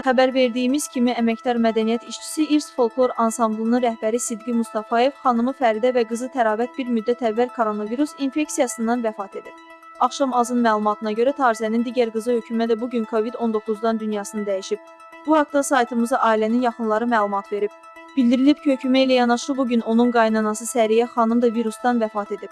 Xəbər verdiyimiz kimi əməkdar mədəniyyət işçisi İrs Folklor Ansamblının rəhbəri Sidqi Mustafayev xanımı Fəridə və qızı Təravət bir müddət əvvəl koronavirus infeksiyasından vəfat edib. Axşam azın məlumatına görə Tarzənin digər qızı Hökümə də bu gün COVID-19-dan dünyasını dəyişib. Bu haqda saytımıza ailənin yaxınları məlumat verib. Bildirilib ki, Hökümə ilə yanaşı bu gün onun qaynanası Səriyə xanım da virusdan vəfat edib.